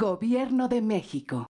Gobierno de México.